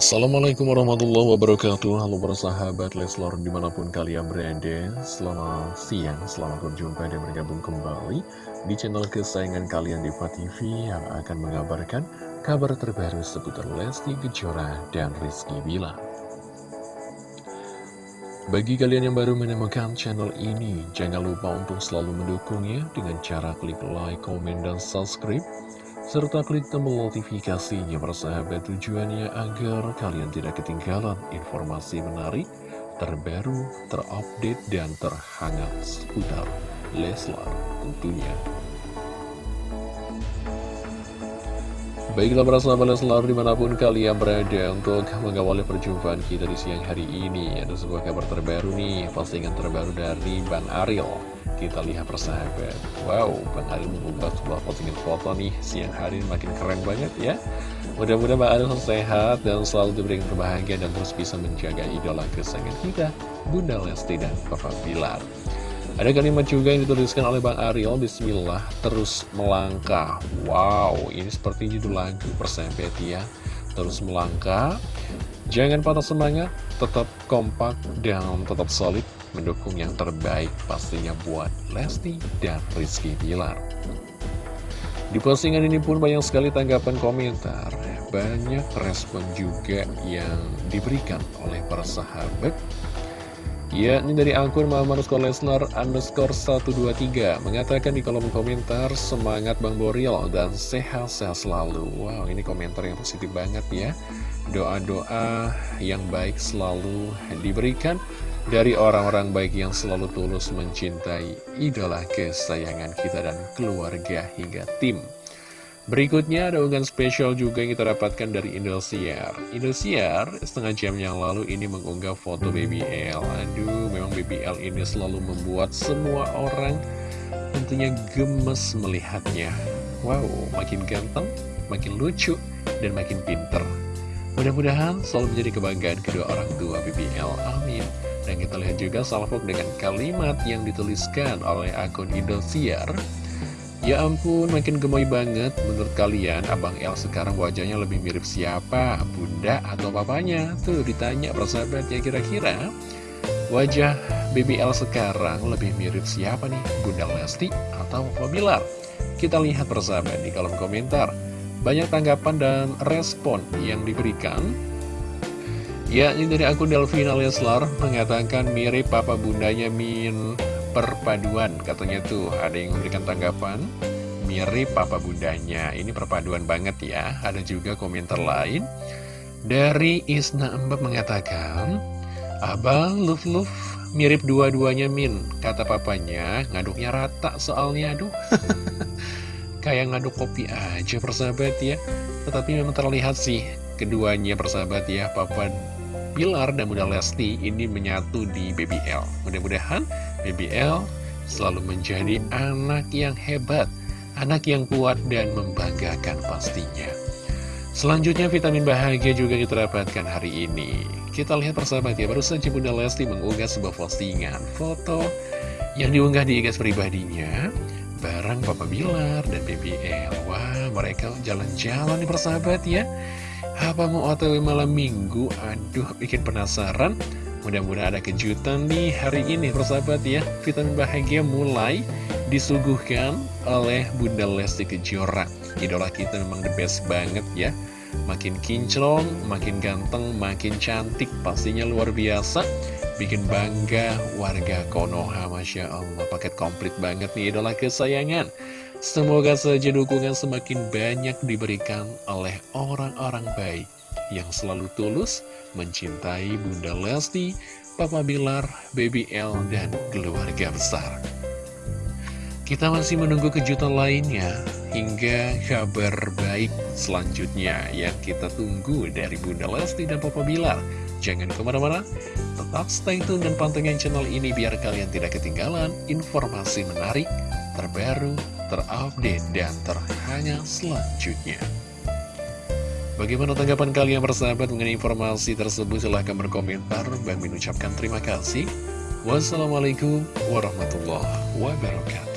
Assalamualaikum warahmatullahi wabarakatuh. Halo para sahabat Leslor di mana pun kalian berada. Selamat siang, selamat berjumpa dan bergabung kembali Di channel kesayangan kalian Diva TV Yang akan mengabarkan kabar terbaru seputar Lesti Kejora dan Rizky Bila Bagi kalian yang baru menemukan channel ini Jangan lupa untuk selalu mendukungnya Dengan cara klik like, komen, dan subscribe serta klik tombol notifikasinya persahabat tujuannya agar kalian tidak ketinggalan informasi menarik, terbaru, terupdate, dan terhangat seputar Leslar tentunya. Baiklah para sahabat Leslar di mana pun kalian berada untuk mengawali perjumpaan kita di siang hari ini Ada sebuah kabar terbaru nih, postingan terbaru dari Bang Ariel. Kita lihat persahabat. Wow, Bang Adil mengunggah sebuah postingan foto nih Siang hari makin keren banget ya. Mudah-mudahan Bang Adil sehat dan selalu diberikan kebahagiaan Dan terus bisa menjaga idola kesayangan kita Bunda Lesti dan Papa Bilar ada kalimat juga yang dituliskan oleh Bang Ariel Bismillah terus melangkah Wow ini seperti judul lagu persahabat ya Terus melangkah Jangan patah semangat Tetap kompak dan tetap solid mendukung yang terbaik pastinya buat Lesti dan Rizky Bilar. Di postingan ini pun banyak sekali tanggapan komentar, banyak respon juga yang diberikan oleh para sahabat. Ya, ini dari akun Muhammad Lesnar underscore 123 mengatakan di kolom komentar semangat Bang Boril dan sehat-sehat selalu. Wow, ini komentar yang positif banget ya. Doa-doa yang baik selalu diberikan dari orang-orang baik yang selalu tulus mencintai idola kesayangan kita dan keluarga hingga tim. Berikutnya ada unggahan spesial juga yang kita dapatkan dari Indosiar. Indosiar setengah jam yang lalu ini mengunggah foto BBL. Aduh, memang BBL ini selalu membuat semua orang tentunya gemes melihatnya. Wow, makin ganteng, makin lucu, dan makin pinter. Mudah-mudahan selalu menjadi kebanggaan kedua orang tua BBL. Amin. Dan kita lihat juga salvok dengan kalimat yang dituliskan oleh akun Indosiar. Ya ampun, makin gemoy banget. Menurut kalian, Abang El sekarang wajahnya lebih mirip siapa? Bunda atau papanya? Tuh, ditanya persahabat ya kira-kira. Wajah BBL sekarang lebih mirip siapa nih? Bunda Lesti atau Papa Bilar? Kita lihat persahabat di kolom komentar. Banyak tanggapan dan respon yang diberikan Ya, ini dari akun Delvina Leslar mengatakan mirip papa bundanya Min perpaduan. Katanya tuh ada yang memberikan tanggapan mirip papa bundanya? Ini perpaduan banget ya. Ada juga komentar lain dari Isna Mbak mengatakan Abang Luf Luf mirip dua-duanya Min kata papanya. Ngaduknya rata soalnya aduh. Kayak ngaduk kopi aja persahabat ya. Tetapi memang terlihat sih keduanya persahabat ya. Papa Bilar dan Bunda Lesti ini menyatu di BBL. Mudah-mudahan BBL selalu menjadi anak yang hebat, anak yang kuat dan membanggakan pastinya. Selanjutnya vitamin bahagia juga kita dapatkan hari ini. Kita lihat persahabat ya, baru saja Lesti mengunggah sebuah postingan foto yang diunggah di IG pribadinya bareng Papa Bilar dan BBL. Wah, mereka jalan-jalan nih persahabat ya. Apa mau otw malam minggu? Aduh, bikin penasaran. Mudah-mudahan ada kejutan nih hari ini, persahabat ya. Vitamin bahagia mulai disuguhkan oleh Bunda Lesti Kejora. Idola kita memang the best banget ya. Makin kinclong, makin ganteng, makin cantik, pastinya luar biasa. Bikin bangga warga Konoha, Masya Allah. Paket komplit banget nih idola kesayangan. Semoga saja dukungan semakin banyak diberikan oleh orang-orang baik yang selalu tulus mencintai Bunda Lesti, Papa Bilar, Baby L, dan keluarga besar. Kita masih menunggu kejutan lainnya hingga kabar baik selanjutnya yang kita tunggu dari Bunda Lesti dan Papa Bilar. Jangan ke mana-mana, tetap stay tune dan pantengin channel ini biar kalian tidak ketinggalan informasi menarik, terbaru, terupdate, dan terhangat selanjutnya. Bagaimana tanggapan kalian bersahabat mengenai informasi tersebut? Silahkan berkomentar. Bang mengucapkan terima kasih. Wassalamualaikum warahmatullahi wabarakatuh.